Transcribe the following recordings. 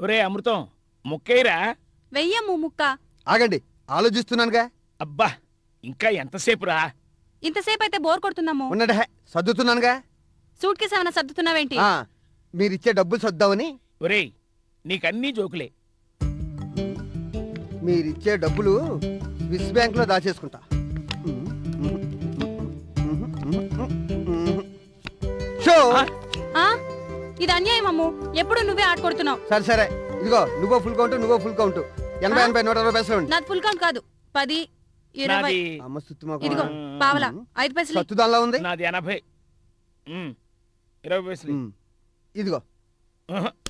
ఒరే అమృతం ముక్కైరా వెయ్యమ్ము ముక్క. ఆగండి ఆలోచిస్తున్నానుగా. అబ్బా ఇంకా ఎంతసేపు రా ఇంతసేపు అయితే బోర్ కొడుతున్నాము ఉన్నడే సర్దుతున్నానుగా. సూట్ కేసు ఏమైనా సర్దుతున్నావేంటి? ఆ, మీరిచ్చే డబ్బులు సర్దామని. ఒరేయ్ నీకన్నీ జోకులే. మీరిచ్చే డబ్బులు స్విస్ బ్యాంక్లో దాచేసుకుంటా షో! ఆ? ఇది అన్యాయం అమ్ము. ఎప్పుడు నువ్వే ఆడుకొడుతున్నావు సరే సరే. ఇదిగో నువ్వో ఫుల్ కౌంట్ నువ్వో ఫుల్ కౌంట్ ఎనభై? ఎనభై నూట అరవై పైసలు నాది ఫుల్ కౌంట్ కాదు. పది ఇరవై. నాది అమ్మ సుత్తి ఇదిగో మాకు పావలా ఐదు పైసలు సత్తు దానిలో ఉంది? నాది ఎనభై. ఇరవై పైసలు. ఇదిగో.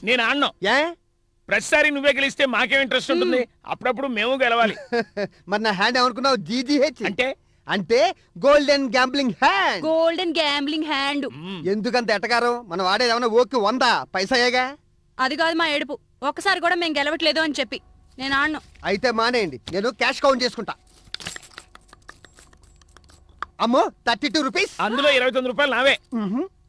నేను ఆడను. ఏ? ప్రతిసారి నువ్వే గెలిస్తే మాకేం ఇంట్రెస్ట్ ఉంటుంది? అప్పుడప్పుడు మేము గెలవాలి. మరి నా హ్యాండ్ ఏమనుకున్నావు? జీజీహెచ్ అంటే అంటే golden gambling hand. Golden gambling hand. ఎందుకంత ఎటకారం? మనం వాడేది ఏమన్నా ఓకే వంద? పైసాయేగా అది కాదు మా ఏడుపు. ఒక్కసారి కూడా మేము గెలవట్లేదు అని చెప్పి. నేను ఆడను. అయితే మానేయండి. నేను క్యాష్ కౌంట్ చేసుకుంటా. అమ్మో థర్టీ టూ రూపీస్? అందులో ఇరవై తొమ్మిది రూపాయలు నావే.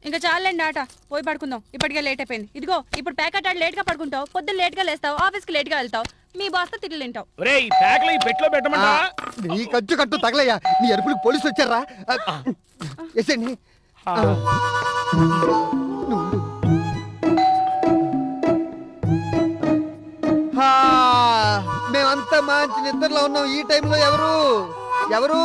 ఇంకా చాలండి ఆట. పోయి పడుకుందాం. ఇప్పటికే లేట్ అయిపోయింది. ఇదిగో ఇప్పుడు ప్యాకెట్ ఆడి లేట్గా పడుకుంటావు. పొద్దున్న లేట్గా లేస్తావు. ఆఫీస్కి లేట్గా వెళ్తావు. మీ బాస్తో తిట్లు తింటావు. ఒరే ఈ ప్యాక్లు ఈ పెట్లో పెట్టమంటా నీ ఖర్చు కట్టు తగలయ్యా. నీ అరుపులు పోలీసులు వచ్చారా? ఎసండి మేమంతా మంచి నిద్రలో ఉన్నాం. ఈ టైంలో ఎవరు? ఎవరు?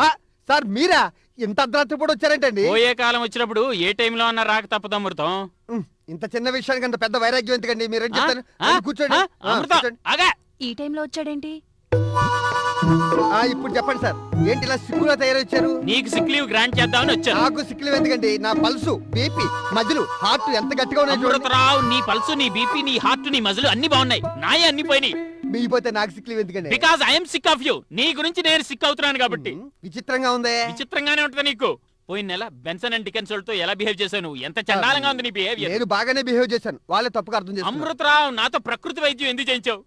హా, సార్ మీరా? ఇంత అర్ధరాత్రి కూడా వచ్చారేంటండి? పోయే కాలం వచ్చినప్పుడు ఏ టైంలో అన్నా రాక తప్పదు అమృతం. ఇంత చిన్న విషయానికి అంత పెద్ద వైరాగ్యం ఎందుకండి? మీరేం కూర్చోండి. ఈ టైంలో వచ్చాడేంటి? ఆ, ఇప్పుడు చెప్పండి సార్. ఏంటి ఇలా సిక్కులో తయారొచ్చారు నీకు సిక్ లీవ్ గ్రాంట్ చేద్దామని వచ్చాను. నాకు సిక్కులు ఎందుకండి? నా పల్సు బీపీ మధ్యలో హార్ట్ ఎంత గట్టిగా ఉన్నాయి చూడండి. అమృతరావు నీ పల్సు నీ బీపీ నీ హార్ట్ నీ మజలు అన్ని బాగున్నాయి. నాయే అన్ని పోయినాయి. మీపోతే నాకు సిక్కులు ఎందుకండి because I'm sick of you నీ గురించి నేను సిక్ అవుతున్నాను కాబట్టి. విచిత్రంగా ఉంది? విచిత్రంగానే ఉంటది నీకు. పోయిన నెల బెన్సన్ అండ్ డికెన్స్తో ఎలా బిహేవ్ చేశావు నువ్వు? ఎంత చండాలంగా ఉంది నీ బిహేవియర్ నేను బాగానే బిహేవ్ చేశాను. వాళ్ళే తప్పుగా అర్థం చేసుకున్నారు. అమృతరావు నాతో ప్రకృతి వైద్యం ఎందుకు చేయించావు?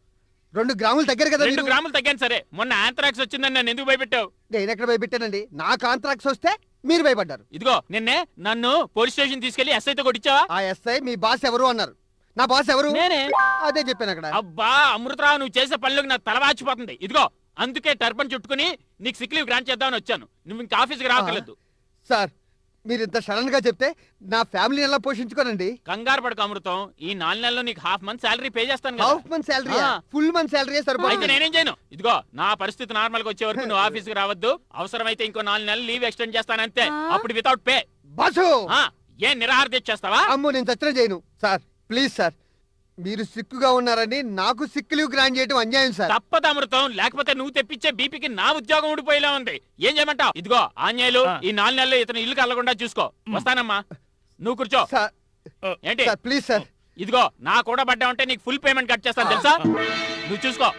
రెండు గ్రాములు దగ్గర కదా రెండు. గ్రాములు తగ్గాను సరే. మొన్న ఆంథ్రాక్స్ వచ్చిందని నన్ను ఎందుకు భయపెట్టావు? నేను ఎక్కడ భయపెట్టానండి? నా కాంట్రాక్ట్స్ వస్తే మీరు భయపడ్డారు. ఇదిగో నిన్నే నన్ను పోలీస్ స్టేషన్ తీసుకెళ్ళి ఎస్ఐతో కొట్టించావా? ఆ ఎస్ఐ మీ బాస్ ఎవరు అన్నారు? నా బాస్ ఎవరు? నేనే. అదే చెప్పాను అక్కడ. అబ్బా అమృతరావు నువ్వు చేసే పనులకు నా తల వాచిపోతుంది. ఇదిగో అందుకే టర్పన్ చుట్టుకుని నీకు సిక్ లీవ్ గ్రాంట్ చేద్దామని వచ్చాను. నువ్వు ఇంకా ఆఫీస్కి రావట్లేదు సార్ మీరు ఇంత సడన్గా చెప్తే నా ఫ్యామిలీని ఎలా పోషించుకోనండి? కంగారు పడక అమృతం. ఈ నాలుగు నెలల్లో నీకు హాఫ్ మంత్ శాలరీ పే చేస్తాను కదా. హాఫ్ మంత్ శాలరీ ఆ. ఫుల్ మంత్ శాలరీ అయితే సరిపోతుంది. నేనేం చేయను? ఇదిగో నా పరిస్థితి నార్మల్గా వచ్చే వరకు నువ్వు ఆఫీస్కి రావద్దు. అవసరమైతే ఇంకో నాలుగు నెలలు లీవ్ ఎక్స్టెండ్ చేస్తానంతే. ఆ? అప్పుడు వితౌట్ పే బాసు! ఏం నిరాహార దీక్ష చేస్తావా? అమ్మో నేను చచ్చిన చేయను సార్ ప్లీజ్ సార్ మీరు సిక్కుగా ఉన్నారని నాకు సిక్ లీవ్ గ్రాంట్ చేయడం అన్యాయం సార్. తప్పదు అమృతం లేకపోతే నువ్వు తెప్పించే బీపీకి నా ఉద్యోగం ఊడిపోయేలా ఉంది. ఏం చేయమంటావు? ఇదిగో ఆంజనేయులు. ఈ నాలుగు నెలలు ఇతను ఇల్లు కలగకుండా చూసుకో. వస్తానమ్మా. నువ్వు కూర్చో. సార్ ఏంటి? Sir please sir. ఇదిగో నా కూడా పడ్డా ఉంటే నీకు ఫుల్ పేమెంట్ కట్ చేస్తాను తెలుసా? నువ్వు చూసుకో.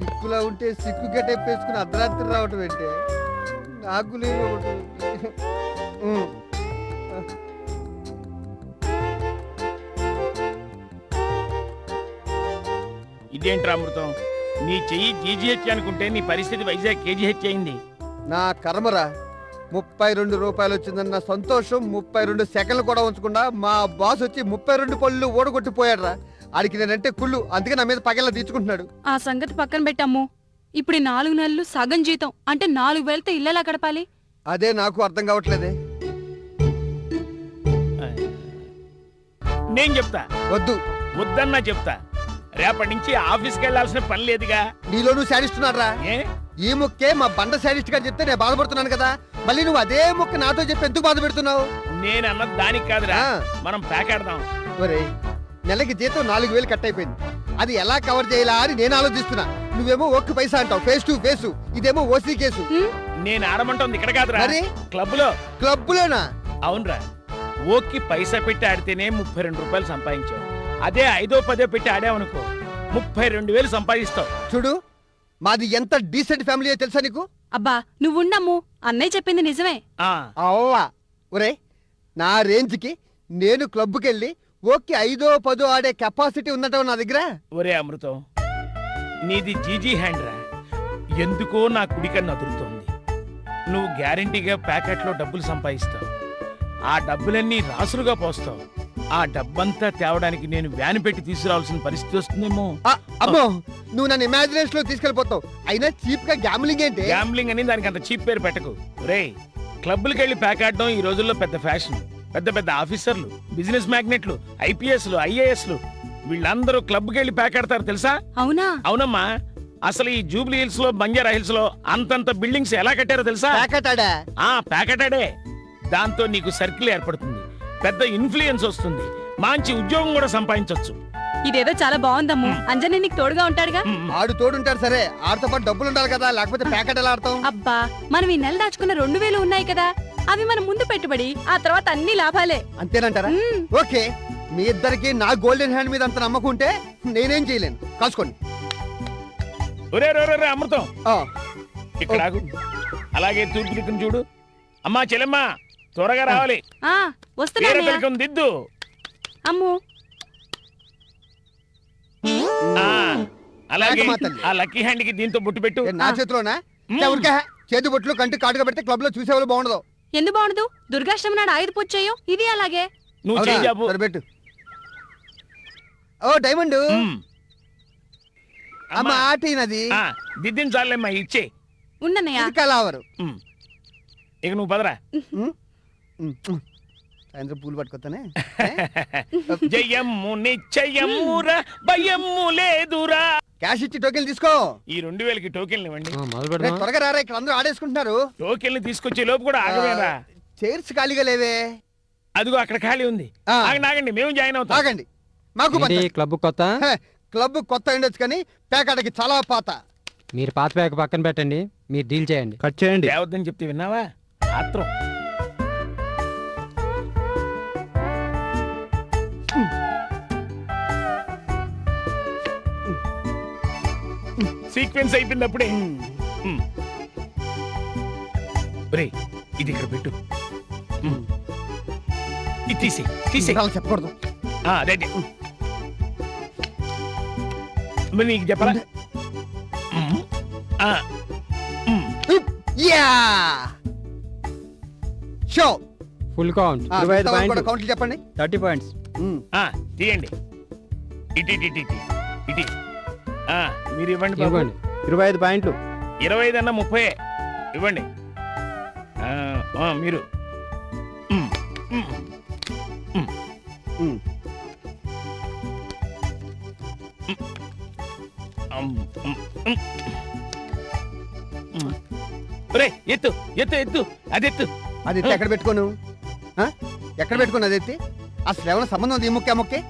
సిక్కులా ఉంటే సిక్కు గెటప్ వేసుకుని అర్ధరాత్రి రావటం ఏంటి? ఉమ్. ఇదేంట్రా అమృతం? నీ చెయ్యి జీజీహెచ్ అనుకుంటే నీ పరిస్థితి వైజాగ్ కేజీహెచ్ అయింది. నా కర్మరా ముప్పై రెండు రూపాయలు వచ్చిందన్న సంతోషం ముప్పై రెండు సెకండ్లు కూడా ఉంచకుండా మా బాస్ వచ్చి ముప్పై రెండు పళ్ళు ఓడగొట్టిపోయాడురా ఆడికి నేనంటే కుళ్ళు అందుకే నా మీద పగల తీర్చుకుంటున్నాడు. ఆ సంగతి పక్కన పెట్టమ్ము. ఇప్పుడు ఈ నాలుగు నెలలు సగం జీతం అంటే నాలుగు వేలతో ఇల్లెలా గడపాలి? అదే నాకు అర్థం కావట్లేదే. నేను చెప్తా. వద్దు. వద్దన్నా చెప్తా. రేపటి నుంచి ఆఫీస్కి వెళ్ళాల్సిన పని లేదుగా. నీలో నువ్వు శాడిస్తున్నారా ఏ? ఈ ముక్కే మా బండ శాడిస్ట్ గారు చెప్తే నేను బాధపడుతున్నాను కదా. మళ్ళీ నువ్వు అదే ముక్క నాతో చెప్పి ఎందుకు బాధ పెడుతున్నావు నేను అన్నది దానికి కాదురా. ఆ. మనం ప్యాకాడదాం నెలకి జీతం నాలుగు వేలు కట్ అయిపోయింది. అది ఎలా కవర్ చేయాలా అని నేను ఆలోచిస్తున్నా. నువ్వేమో ఒక్క పైసా అంటావు. Face to face. ఇదేమో ఓసీ కేసు? నేను ఆడమంటోంది ఇక్కడ కాదురా. మరి? క్లబ్లో క్లబ్బులోనా? అవునరా. ఓకి పైసా పెట్టి ఆడితేనే ముప్పై రెండు రూపాయలు సంపాదించావు. అదే ఐదో పదో పెట్టి ఆడావనుకో ముప్పై రెండు వేలు సంపాదిస్తావు. చూడు మాది ఎంత డీసెంట్ ఫ్యామిలీ తెలుసా నీకు? అబ్బా నువ్వుండమ్ము. అన్నయ్య చెప్పింది నిజమే. ఆ. అవ్వా ఒరే నా రేంజ్కి నేను క్లబ్కి వెళ్ళి ఓకే ఐదో పదో ఆడే కెపాసిటీ ఉందంటావు నా దగ్గర? ఒరే అమృతం నీది జీజీ హ్యాండ్ రా. ఎందుకో నా కుడికన్ను అదురుతోంది. నువ్వు గ్యారంటీగా ప్యాకెట్లో డబ్బులు సంపాదిస్తావు. ఆ డబ్బులన్నీ రాసులుగా పోస్తావు. ఆ డబ్బంతా తేవడానికి నేను వ్యాన్ పెట్టి తీసుకురావాల్సిన పరిస్థితి వస్తుందేమో. ఆ, అమ్మో నువ్వు నన్ను ఇమాజినేషన్లో తీసుకెళ్ళిపోతావు. అయినా చీప్గా గ్యామ్లింగ్ ఏంటి? గ్యాంబ్లింగ్ అని దానికి అంత చీప్ పేరు పెట్టకు. రే క్లబ్లకు వెళ్ళి ప్యాక్ ఆడడం ఈ రోజుల్లో పెద్ద ఫ్యాషన్. పెద్ద పెద్ద ఆఫీసర్లు బిజినెస్ మ్యాగ్నెట్లు ఐపీఎస్లు ఐఏఎస్లు. వీళ్ళందరూ క్లబ్కి వెళ్ళి ప్యాక్ ఆడతారు తెలుసా? అవునా? అవునమ్మా. అసలు ఈ జూబ్లీ హిల్స్లో బంజారా హిల్స్లో అంతంత బిల్డింగ్స్ ఎలా కట్టారో తెలుసా? ప్యాకెట్ ఆడా ఆ ప్యాకెటాడే దాంతో నీకు సర్కిల్ ఏర్పడుతుంది. పెద్ద ఇన్ఫ్లుయెన్స్ వస్తుంది. మంచి ఉద్యోగం కూడా సంపాదించవచ్చు ఇదేదో చాలా బాగుందమ్ము. అంజనీ నీకు తోడుగా ఉంటాడుగా? ఆడు తోడుంటాడు సరే. ఆడితో పాటు డబ్బులు ఉండాలి కదా. లేకపోతే ప్యాకెట్ ఎలా ఆడతాం? అబ్బా మనం ఈ నెల దాచుకున్న రెండు వేలు ఉన్నాయి కదా. అవి మన ముందు పెట్టుబడి ఆ తర్వాత అన్ని లాభాలే. అంతేనంటారా. ఓకే. మీ ఇద్దరికి నా గోల్డెన్ హ్యాండ్ మీద అంత నమ్మకం ఉంటే నేనేం చేయలేను. కాసుకోండి. ఒరే రే, రే, రే, అమృతం. ఆ, ఇక్కడ ఆగు. అలాగే తూర్పు దిక్కును చూడు. అమ్మా చెల్లెమ్మా త్వరగా రావాలి. ఆ వేరే వస్తున్నానయ్యా తిలకం దిద్దు. అమ్ము. ఆ, అలాగే. తల్లి. ఆ లక్కీ హ్యాండ్కి దీంతో బొట్టు పెట్టు. ఏ, నా చేతిలోనా? ఎవరికే? చేతి బొట్లు కంటి కాటుగా పెడితే క్లబ్లో చూసేవాళ్ళు బాగుండదు. ఎందుకు బాగుండదు? దుర్గాష్టమి నాడు ఆయుధ పూజ చేయో. ఇది అలాగే. నువ్వు అవునా? చేయి జాబు. సరే పెట్టు. ఓ డైమండ్. అమ్మ ఆటినది దిద్దించాలేమ్మా ఇచ్చే. ఉండన్నయ్యా ఇది కలావరు. ఇక నువ్వు పదరా. సాయంత్రం పూలు పట్టుకొస్తానే జయమ్ము నిశ్చయమ్మురా భయమ్ము లేదురా. క్యాష్ ఇచ్చి టోకెన్ తీసుకో. ఈ రెండు వేలకి టోకెన్లు ఇవ్వండి. త్వరగా రారా ఇక్కడ అందరూ ఆడేసుకుంటున్నారు. టోకెన్లు తీసుకొచ్చే లోపు కూడా ఆగవేరా. చైర్స్ ఖాళీగా లేవే. అదిగో అక్కడ ఖాళీ ఉంది. ఆగండి ఆగండి మేము జాయిన్ అవుతాం. ఆగండి. మాకు ఏంటి క్లబ్ కొత్త? హే, క్లబ్ కొత్త ఉండొచ్చు కానీ పేకాటకి చాలా పాత. మీరు పాత ప్యాక్ పక్కన పెట్టండి మీరు డీల్ చేయండి. కట్ చేయండి. దేవద్దని చెప్తే విన్నావా? ఆత్రం సీక్వెన్స్ అయిపోయింది అప్పుడే ఉమ్. ఒరేయ్, ఇది ఇక్కడ పెట్టు. ఉమ్. ఇది తీసి తీసి అలా చెప్పకూడదు. అదే అదే. మరి నీకు చెప్పరా. ఆ. యా. షో. Full count. ఇరవై ఐదు పాయింట్లు. కౌంట్లు చెప్పండి. Thirty points. ఆ, తీయండి. ఇటు ఇటు ఇటు ఇటు ఇటు. ఆ, మీరు ఇవ్వండి బాబు. ఇవ్వండి. ఇరవై ఐదు పాయింట్లు. ఇరవై ఐదు అన్న ముప్పై. ఇవ్వండి. ఆ, ఆ, మీరు. ఉమ్, ఉమ్. ఒరేయ్, ఎత్తు ఎత్తు ఎత్తు అది ఎత్తు. అది ఎత్తి ఎక్కడ పెట్టుకోను? ఆ? ఎక్కడ పెట్టుకోను అది ఎత్తి? అసలు ఏమైనా సంబంధం ఉంది ఈ ముక్కే ముక్కే.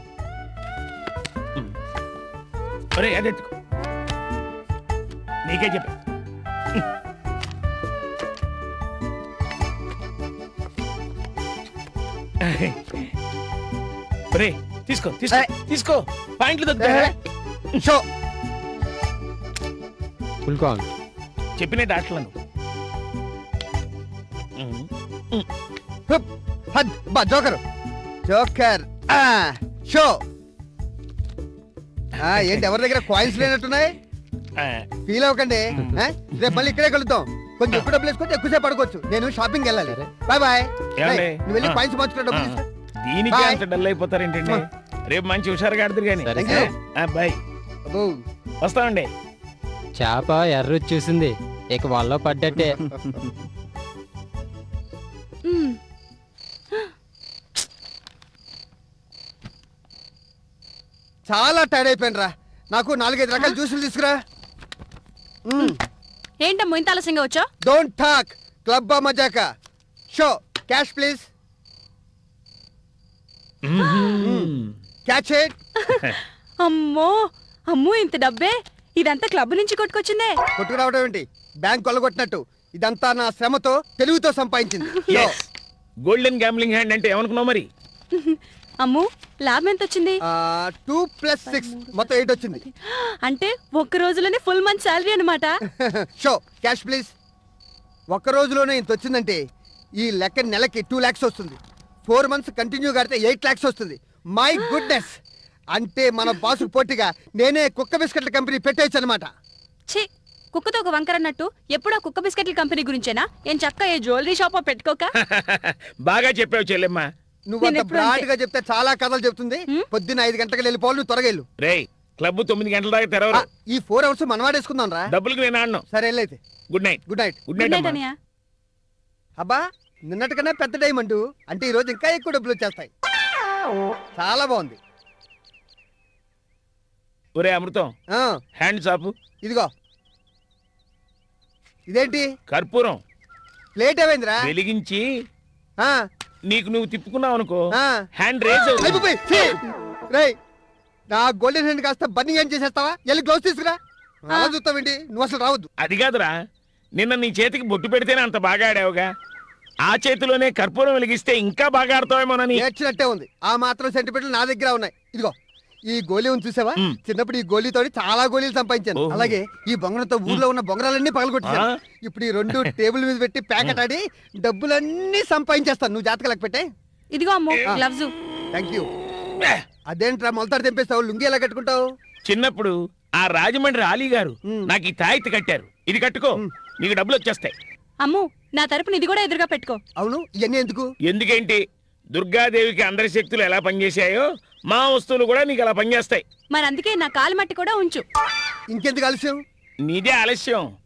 ఒరే అది ఎత్తుకో. నీకే చెప్పా. ఒరే తీసుకో తీసుకో ఏయ్. తీసుకో. పాయింట్లు దగ్గర షో. ఫుల్ హద్, బా జోకర్. Joker show. ఏంటి ఎవరి దగ్గర కాయిన్స్ లేనట్టున్నాయి? ఫీల్ అవ్వకండి? రేపు మళ్ళీ ఇక్కడే కలుద్దాం. కొంచెం ఎక్కువ డబ్బులు వేసుకుంటే ఎక్కువసేపు పడుకోవచ్చు. నేను షాపింగ్ వెళ్ళాలి. బాయ్ బాయ్ నువ్వు వెళ్ళి. కాయిన్స్ మార్చుకున్న డబ్బులు దీనికి. అంత డల్ అయిపోతారేంటండి? రేపు మంచి హుషారుగా ఆడుతురు కానీ. బాయ్. వస్తామండి. చేప ఎర్ర చూసింది ఇక వాళ్ళలో పడ్డట్టే. చాలా టైర్డ్ అయిపోయిన రా నాకు నాలుగైదు రకాల జ్యూసులు తీసుకురా. ఏంటమ్మో ఇంత ఆలస్యంగా వచ్చా don't talk club మజాక show cash please catch it అమ్మో అమ్మో ఇంత డబ్బే. ఇదంతా క్లబ్ నుంచి కొట్టుకొచ్చిందే. కొట్టుకురావడం ఏంటి? బ్యాంక్ కొల్లగొట్టినట్టు. ఇదంతా నా శ్రమతో తెలుగుతో సంపాదించింది. గోల్డెన్ గ్యాంబ్లింగ్ హ్యాండ్ అంటే ఏమనుకున్నావు మరి? అమ్ము లాభం ఎంత వచ్చింది టూ ప్లస్ సిక్స్ మొత్తం ఎయిట్ వచ్చింది. అంటే ఒక్క రోజులోనే ఫుల్ మంత్ శాలరీ అనమాట షో క్యాష్ ప్లీజ్ ఒక్క రోజులోనే ఇంత వచ్చిందంటే ఈ లెక్క నెలకి టూ ల్యాక్స్ వస్తుంది. ఫోర్ మంత్స్ కంటిన్యూ కడితే ఎయిట్ ల్యాక్స్ వస్తుంది. మై గుడ్నెస్ అంటే మన బాసు పోటీగా నేనే కుక్క బిస్కెట్ల కంపెనీ పెట్టేయచ్చు అనమాట ఛీ కుక్కతో ఒక వంకర అన్నట్టు ఎప్పుడో కుక్క బిస్కెట్ల కంపెనీ గురించేనా? ఏం చక్క ఏ జ్యువెలరీ షాప్ పెట్టుకోక? బాగా చెప్పావు చెల్లెమ్మ. నువ్వు నేను అంత ఎప్పుడు అంతే. బ్రాడ్గా చెప్తే చాలా కథలు చెప్తుంది. హ్మ్? పొద్దున్న ఐదు గంటలకు వెళ్ళిపోవాలి నువ్వు త్వరగా వెళ్ళు రేయ్ క్లబ్ తొమ్మిది గంటల దాకా ఆ, తెరవరు ఈ ఫోర్ అవర్స్ మనం వాడేసుకుందాం రా. డబ్బులకి నేను ఆడను. సరే వెళ్ళైతే good night good night good night అమ్మా. అనియా అబ్బా నిన్నటికన్నా పెద్ద డైమండ్ అంటే ఈ రోజు ఇంకా ఎక్కువ డబ్బులు వచ్చేస్తాయి. చాలా బాగుంది. ఒరే అమృతం ఆ, హ్యాండ్ చాపు. ఇదిగో. ఇదేంటి? కర్పూరం. ప్లేట్ ఏమైందిరా? వెలిగించి ఆ, నీకు నువ్వు తిప్పుకున్నావు అనుకో. ఆ. హ్యాండ్ రేజ్ అవుతుంది. అయిపోయి, ఛీ! రేయ్ నా గోల్డెన్ హ్యాండ్ కాస్త బన్నింగ్ ఏం చేసేస్తావా? వెళ్ళి గ్లౌస్ తీసుకురా. అలా చూస్తావేంటి? నువ్వు అసలు రావద్దు. అది కాదురా. నిన్న నీ చేతికి బొట్టు పెడితేనే అంత బాగా ఆడావుగా. ఆ చేతిలోనే కర్పూరం వెలిగిస్తే ఇంకా బాగా ఆడతావేమోనని. ఏడ్చినట్టే ఉంది. ఆ మాత్రం సెంటిమెంట్లు నా దగ్గర ఉన్నాయి. ఇదిగో. ఈ గోళీ ఉంది చూసావా. చిన్నప్పుడు ఈ గోళీతో చాలా గోళీలు సంపాదించాను. అలాగే ఈ బొంగరంతో ఊర్లో ఉన్న బొంగరాలన్నీ పగలగొట్టాను? ఇప్పుడు ఈ రెండు టేబుల్ మీద పెట్టి ప్యాకెట్ ఆడి డబ్బులన్నీ సంపాదించేస్తాను. నువ్వు జాతక లెక్క పెట్టే ఇదిగో అమ్ము గ్లవ్స్ థ్యాంక్ యూ అదేంట్రా మొలతాడు తెంపేస్తావు లుంగి ఎలా కట్టుకుంటావు? చిన్నప్పుడు ఆ రాజమండ్రి ఆలీ గారు. నాకు ఈ తాయితీ కట్టారు. ఇది కట్టుకో. నీకు డబ్బులు వచ్చేస్తాయి. అమ్ము నా తరపున ఇది కూడా ఎదురుగా పెట్టుకో. అవును ఇవన్నీ ఎందుకు? ఎందుకేంటి? దుర్గాదేవికి అందరి శక్తులు ఎలా పనిచేశాయో మా వస్తువులు కూడా నీకు అలా పనిచేస్తాయి. మరి అందుకే నా కాలు మట్టి కూడా ఉంచు. ఇంకెందుకు ఆలస్యం? నీదే ఆలస్యం.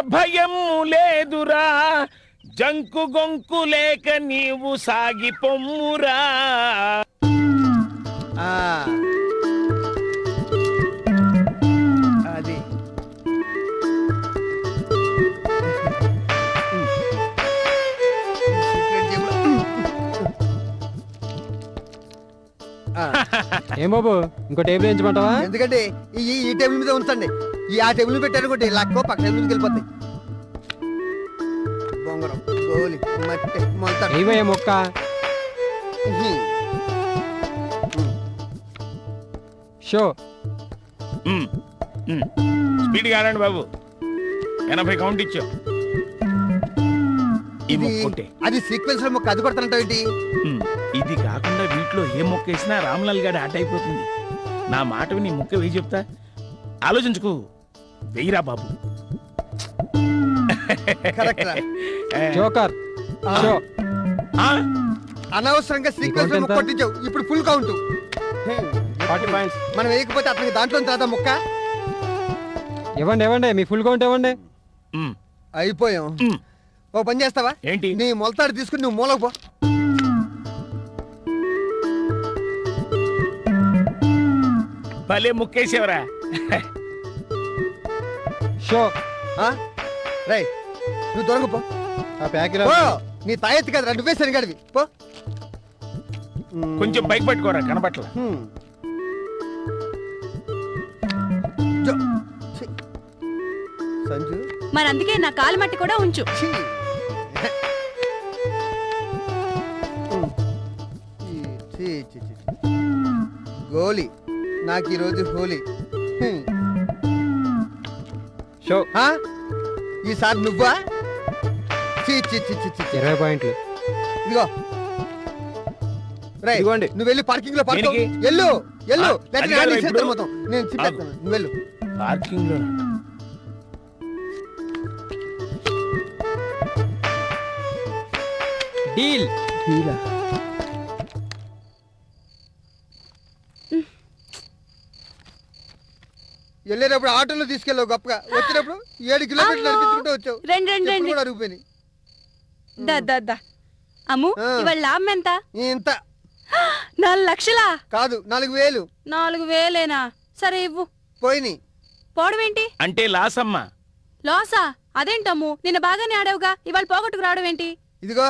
భయము లేదురా. జంకు గొంకు లేక నీవు సాగి పొమ్మురా. ఆ. ఏం బాబు ఇంకో టేబుల్ వేయించమంటావా? ఎందుకంటే ఈ ఈ టేబుల్ మీద ఉంచండి. ఈ ఆ టేబుల్ పెట్టారనుకోండి లక్కో పక్క టేబుల్ మీదకి వెళ్ళిపోతాయి? బొంగరం గోలి మట్టి మొలతాడు ఏవయ్య మొక్క. షో. స్పీడ్గా ఆడండి బాబు. ఎనభై కౌంట్ ఇచ్చావు. ఇది. అది సీక్వెన్స్లో మొక్క అది కొడతానంటావు ఏంటి? ఇది కాకుండా వీటిలో ఏ మొక్క వేసినా రామ్లాల్ గారి ఆట అయిపోతుంది. నా మాట విని మొక్క వేయి చెప్తా. ఆలోచించుకో. వెయ్యిరా బాబు. కరెక్ట్ రా. ఏ, జోకర్. షో ఆ? అనవసరంగా సీక్వెన్స్లో కొట్టించావు ఇప్పుడు ఫుల్ కౌంట్ ఫార్టీ పాయింట్స్. మనం వేయకపోతే అతనికి దాంట్లో రాదా మొక్క? ఇవ్వండి ఇవ్వండి. మీ ఫుల్ కౌంట్ ఇవ్వండి. ఉమ్, అయిపోయాం. ఉమ్. ఓ పని చేస్తావా? ఏంటి? నీ మొలతాడు తీసుకుని నువ్వు మూలకు పో. భలే ముక్కేసేవరా. షో ఆ? రేయ్ నువ్వు దొరక పో. ఆ ప్యాక్ పో నీ తాయెత్తి కదా నువ్వే సరిగడివి పో. కొంచెం బైక్ పట్టుకోరా కనబట్ల. సంజు? మరి అందుకే నా కాలు మట్టి కూడా ఉంచు. గోలీ నాకు ఈరోజు హోలీ. షో? ఈసారి నువ్వా. ఇరవై పాయింట్లు ఇదిగో రేయ్, ఇదిగోండి. నువ్వు వెళ్ళి పార్కింగ్లో పార్కో దేనికి? ఎల్లు ఎల్లు ఆ, లేకపోతే అది నేను కాదురా ఇచ్చేస్తాను ఇప్పుడు. మొత్తం. నేను చెప్పేస్తాను నువ్వు వెళ్ళు పార్కింగ్లో డీల్ వెళ్ళేటప్పుడు ఆటోలో తీసుకెళ్ళావు గొప్పగా. వచ్చినప్పుడు ఏడు కిలోమీటర్లు. నడిపించుకుంటూ వచ్చావు. రండి రండి రండి. కూడా అరిగిపోయినాయి. దా దా దా. అమ్ము. ఇవాళ లాభం ఎంత? ఇంత. నాలుగు లక్షలా? కాదు నాలుగు వేలు. నాలుగు వేలేనా? సరే ఇవ్వు. పోయినాయి. పోవడమేంటి అంటే లాస్ అమ్మా. లాసా? అదేంటమ్ము? నిన్న బాగానే ఆడావుగా. ఇవాళ పోగొట్టుకు రావడం ఏంటి? ఇదిగో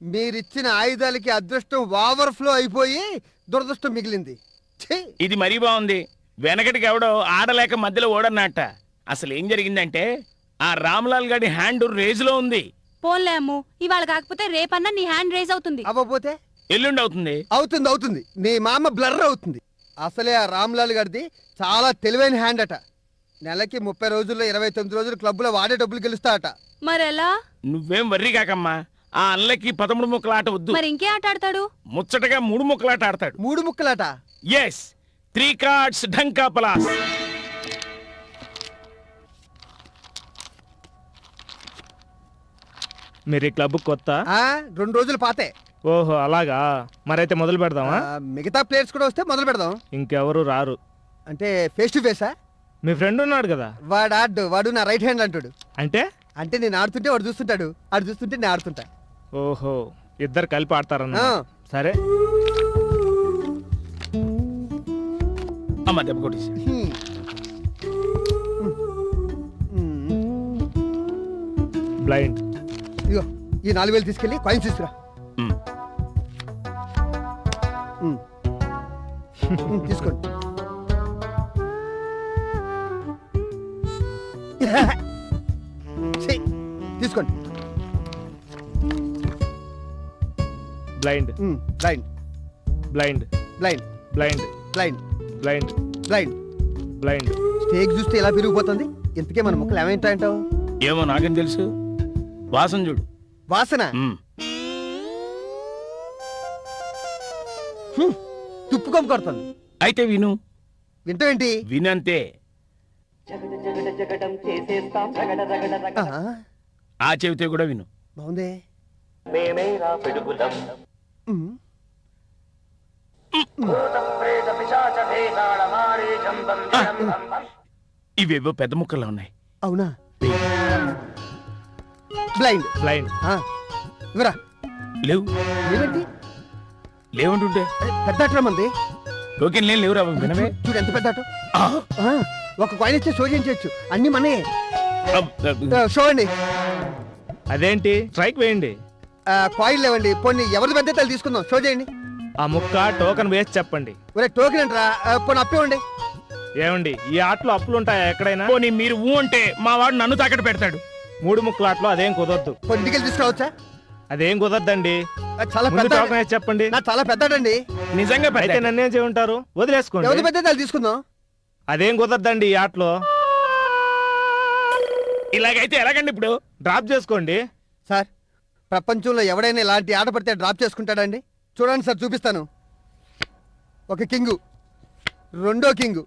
మీరిచ్చిన ఆయుధాలకి అదృష్టం ఓవర్ ఫ్లో అయిపోయి దురదృష్టం మిగిలింది. ఛీ! ఇది మరీ బాగుంది. వెనకటికి ఎవడో ఆడలేక మధ్యలో ఓడన్నట్ట. అసలు ఏం జరిగిందంటే ఆ రామ్లాల్ గారి హ్యాండ్ రేజులో ఉంది. పోన్లే అమ్ము ఇవాళ కాకపోతే రేపన్నా నీ హ్యాండ్ రేజ్ అవుతుంది. అవ్వపోతే ఎల్లుండి అవుతుంది. అవుతుంది అవుతుంది. నీ మామ బ్లర్ అవుతుంది. అసలే ఆ రామ్లాల్ గారిది చాలా తెలివైన హ్యాండ్ అట. నెలకి ముప్పై రోజుల్లో ఇరవై తొమ్మిది రోజులు క్లబ్లో వాడే డబ్బులు గెలుస్తా అట మరెలా? నువ్వేం వర్రీ కాకమ్మా. ఆ అల్లకి పదమూడు ముక్కలాట వద్దు. మరి ఇంకే ఆట ఆడతాడు? ముచ్చటగా మూడు ముక్కలాట ఆడతాడు. మూడు ముక్కలాట? ఎస్ త్రీ కార్డ్స్ ఢంకా పలాస్ మీరు ఈ క్లబ్ కొత్త? రెండు రోజులు పాతే. ఓహో అలాగా? మరైతే మొదలు పెడదామా? మిగతా ప్లేయర్స్ కూడా వస్తే మొదలు పెడదాం. ఇంకెవరు రారు. అంటే ఫేస్ టు ఫేసా మీ ఫ్రెండ్ ఉన్నాడు కదా? వాడు ఆడు వాడు నా రైట్ హ్యాండ్ అంటాడు. అంటే? అంటే నేను ఆడుతుంటే వాడు చూస్తుంటాడు. ఆడు చూస్తుంటే నేను ఆడుతుంటా. ఓహో ఇద్దరు కలిపి ఆడతారన్న. సరే. అమ్మ దెబ్బ కొట్టేసి. బ్లైండ్ ఇదిగో ఈ నాలుగు వేలు తీసుకెళ్ళి కాయిన్స్ తీసుకురా. తీసుకోండి. తీసుకోండి. Blind blind blind blind blind blind blind blind blind stake చూస్తే ఎలా పెరిగిపోతుంది? ఇంతకే మన ముక్కలు ఏమైంటాయంటావు ఏమో నాకేం తెలుసు. వాసన చూడు. వాసన? ఉమ్. హ్మ్, తుప్పు కొమ్ము కొడుతుంది. అయితే విను. వింటావేంటి? వినంతే. ఆ, ఆ చెబితే కూడా విను. బాగుందే. ఇవేవో పెద్ద ముక్కల్లో ఉన్నాయి. అవునా? బ్లైండ్ బ్లైండ్ ఆ, ఇవరా లేవు. ఏమిటి? లేవంటుంటే. పెద్ద అట్రా మంది టోకెన్ లేని లేవురా వినవే. చూడు ఎంత పెద్ద ఒక కాయిన్ ఇస్తే షో చేయించవచ్చు. అన్ని మనే. షో అండి. అదేంటి? స్ట్రైక్ వేయండి. ఆ, కాయిన్ లేవండి పోనీ ఎవరిది పెద్ద తీసుకుందాం. షో చేయండి. ఆ ముక్క టోకెన్ వేసి చెప్పండి. ఒరే టోకెన్ అంటారా? పోనీ అప్పివ్వండి ఏమండి ఈ ఆటలో అప్పులు ఉంటాయా ఎక్కడైనా? పోనీ మీరు ఊ అంటే మా వాడు నన్ను తాకట్టు పెడతాడు. మూడు ముక్కల ఆటలో అదేం కుదరదు. ఇంటికి తీసుకురావచ్చా? అదేం కుదరదండి. చాలా ముందు పెద్ద టోకెన్ వేసి చెప్పండి. నా చాలా పెద్దడండి నిజంగా అయితే పెద్ద నన్నేం చేయమంటారు? వదిలేసుకోండి. ఎవరిది పెద్ద అయితే తీసుకుందాం? అదేం కుదరదండి ఈ ఆటలో. ఇలాగైతే ఎలాగండి ఇప్పుడు? డ్రాప్ చేసుకోండి. సార్ ప్రపంచంలో ఎవడైనా ఇలాంటి ఆట పడితే డ్రాప్ చేసుకుంటాడండి? చూడండి సార్ చూపిస్తాను. ఒక కింగు రెండో కింగు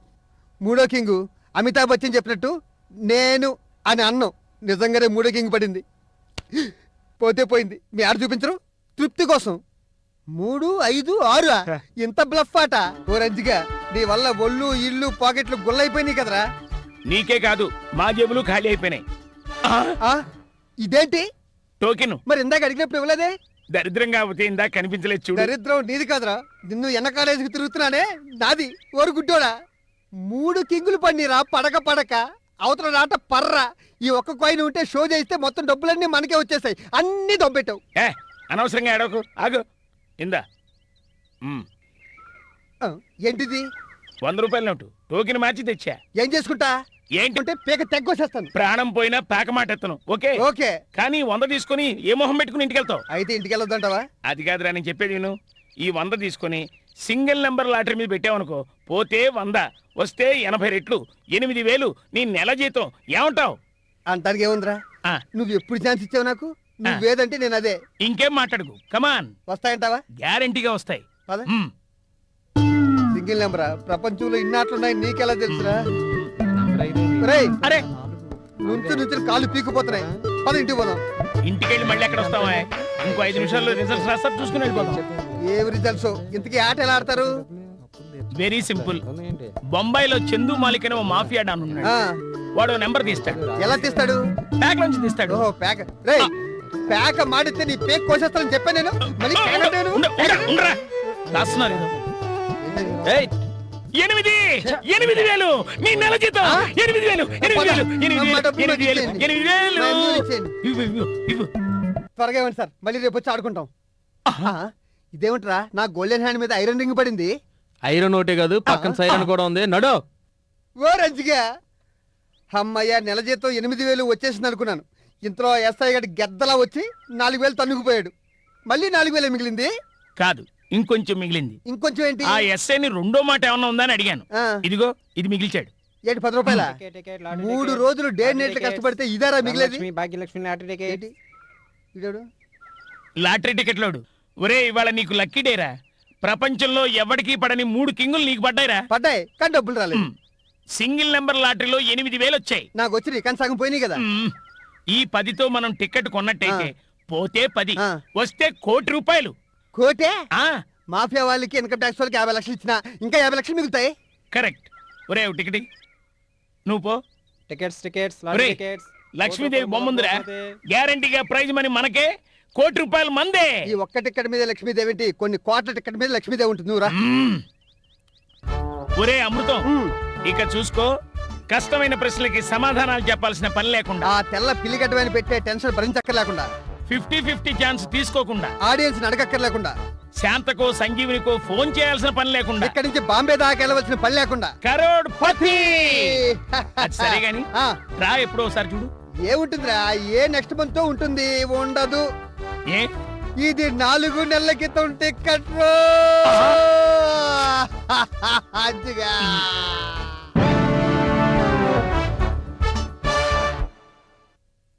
మూడో కింగు అమితాబ్ బచ్చన్ చెప్పినట్టు నేను అని అన్నం. నిజంగానే మూడో కింగ్ పడింది. పోతే పోయింది. మీ ఆడ చూపించరు? తృప్తి కోసం. మూడు ఐదు ఆరు. ఇంత బ్లఫ్ ఆట. ఓ రంజిగా నీ వల్ల ఒళ్ళు ఇల్లు పాకెట్లు గుల్లైపోయినాయి కదరా. నీకే కాదు మా జేబులు ఖాళీ అయిపోయినాయి. ఇదేంటి? టోకెన్. మరి ఇందాక అడిగినప్పుడు ఇవ్వలేదే? దరిద్రం కాకపోతే ఇందాక కనిపించలేదు చూడు. దరిద్రం నీది కాదురా. నిన్ను ఎన్న కాలేజీకి తిరుగుతున్నానే? నాది. ఓరు గుడ్డోడా. మూడు కింగులు పన్నీరా పడక పడక. అవతల నాట పర్రా. ఈ ఒక్క కాయిన్ ఉంటే షో చేస్తే మొత్తం డబ్బులన్నీ మనకే వచ్చేసాయి. అన్ని దొబ్బెట్టావు. ఏ అనవసరంగా ఏడవకు. ఆగు. ఇందా. ఆ, ఏంటిది? వంద రూపాయల నోటు. టోకెన్ మార్చి తెచ్చా. ఏం చేసుకుంటా? ఏంటి? అంటే పీక తెగ్గొచ్చేస్తాను ప్రాణం పోయినా పేక మాట ఎత్తను ఓకే? ఓకే. కానీ వంద తీసుకొని ఏ మొహం పెట్టుకుని ఇంటికి వెళ్తావు అయితే ఇంటికి వెళ్ళొద్దంటావా అది కాదురా నేను చెప్పేది విను. ఈ వంద తీసుకొని సింగిల్ నెంబర్ లాటరీ మీద పెట్టావనుకో పోతే వంద వస్తే ఎనభై రెట్లు ఎనిమిది వేలు నీ నెల జీతం. ఏమంటావు? అంటానికి ఏముందిరా? ఆ, నువ్వు ఎప్పుడు ఛాన్స్ ఇచ్చావు నాకు? నువ్వేదంటే నేను అదే. ఇంకేం మాట్లాడుకు? కమాన్ వస్తాయంటావా? గ్యారంటీగా వస్తాయి. పద. మ్, సింగిల్ నెంబరా? ప్రపంచంలో ఇన్నాట్లున్నాయి నీకెలా తెలుసురా? రేయ్ అరే నుంచి నుంచి కాళ్ళు పీకిపోతున్నాయి. పద ఇంటికి పోదాం. ఇంటికెళ్ళి మళ్ళీ ఎక్కడ వస్తావా? ఇంకో ఐదు నిమిషాల్లో రిజల్ట్స్ రాస్తారు చూసుకుని వెళ్ళిపోతాం ఏం రిజల్ట్స్ ఇంతకీ ఆట ఎలా ఆడతారు? వెరీ సింపుల్ బొంబాయిలో చందు మాలిక్ అనే ఓ మాఫియా డాన్ ఉన్నాడు. వాడు నెంబర్ తీస్తాడు. ఎలా తీస్తాడు? ప్యాక్ నుంచి తీస్తాడు. ఓహో పేక రే పేక మాడితే నీ పేక్ కోసేస్తానని చెప్పా నేను. మళ్ళీ పేక అంటావు ఉండ- నువ్వు? ఉండ- ఉండరా. ఎనిమిది. ఎనిమిది వేలు. నీ నెల జీతం? ఎనిమిది వేలు. ఎనిమిది వేలు. ఎనిమిది వేలు. ఎనిమిది వేలు. ఎనిమిది వేలు. ఇవ్వు, ఇవ్వు, ఇవ్వు. త్వరగా ఇవ్వండి సార్. మళ్ళీ రేపు వచ్చి ఆడుకుంటాం. ఇదేమిట్రా? నా గోల్డెన్ హ్యాండ్ మీద ఐరన్ రింగ్ పడింది. ఐరన్ ఒకటే కాదు పక్కన సైరన్ కూడా ఉంది. నడు. ఓ రంజిగా. అమ్మయ్య నెల జీతం ఎనిమిది వేలు వచ్చేసింది అనుకున్నాను. ఇంతలో ఎస్ఐ గడి గెద్దలా వచ్చి నాలుగు వేలు తన్నుకుపోయాడు. మళ్ళీ నాలుగు వేలు మిగిలింది? కాదు. ఇంకొంచెం మిగిలింది. ఇంకొంచెం ఏంటి? ఆ ఎస్ఐని రెండో మాట ఏమన్నా ఉందని అడిగాను. ఆ, ఇదిగో ఇది మిగిల్చాడు. ఏంటి పది రూపాయల? మూడు రోజులు డే నెట్లు కష్టపడితే ఇదారా మిగిలేది? భాగ్యలక్ష్మి లాటరీ టికెట్ ఏంటి? లాటరీ టికెట్లోడు ఒరే ఇవాళ నీకు లక్కీ డేరా. ప్రపంచంలో ఎవడికి పడని మూడు కింగులు నీకు పడ్డాయిరా. పడ్డాయి కానీ డబ్బులు రాలేదు. సింగిల్ నెంబర్ లాటరీలో ఎనిమిది వేలు వచ్చాయి. నాకు వచ్చి కానీ సగం పోయినాయి కదా. ఈ పదితో మనం టికెట్ కొన్నట్టయితే పోతే పది ఆ. వస్తే కోటి రూపాయలు. కోటే? ఆ. మాఫియా వాళ్ళకి ఇన్కమ్ ట్యాక్స్ వాళ్ళకి యాభై లక్షలు ఇచ్చిన ఇంకా యాభై లక్షలు మిగులుతాయి. కరెక్ట్. ఒరే టికెట్. నువ్వు పో. టికెట్స్ టికెట్స్ ఒరేయ్, లక్ష్మీదేవి బొమ్మందిరా గ్యారంటీగా ప్రైజ్ మనీ మనకే. కోటి రూపాయలు మందే. ఈ ఒక్క టికెట్ మీద లక్ష్మీదేవి ఏంటి? కొన్ని కోట్ల టికెట్ మీద లక్ష్మీదేవి ఉంటుంది. నువ్వురా. ఒరే అమృతం. ఇక చూసుకో. కష్టమైన ప్రశ్నలకి సమాధానాలు చెప్పాల్సిన పని లేకుండా. ఆ తెల్ల పిల్లిగడ్డమైన పెట్టే టెన్షన్ భరించక్కర్లేకుండా. ఫిఫ్టీ ఫిఫ్టీ ఛాన్స్ తీసుకోకుండా. ఆడియన్స్ అడగక్కర్లేకుండా. శాంతకో సంజీవినికో ఫోన్ చేయాల్సిన పని లేకుండా. ఇక్కడి నుంచి బాంబే దాకా వెళ్ళవలసిన పని లేకుండా. కరోడ్ పతి అది సరే గాని రా ఎప్పుడో ఒకసారి చూడు. ఏముంటుందిరా ఏ నెక్స్ట్ మంత్ ఉంటుంది? ఉండదు. ఏ? ఇది నాలుగు నెలల క్రితం టికెట్ అజ్జిగా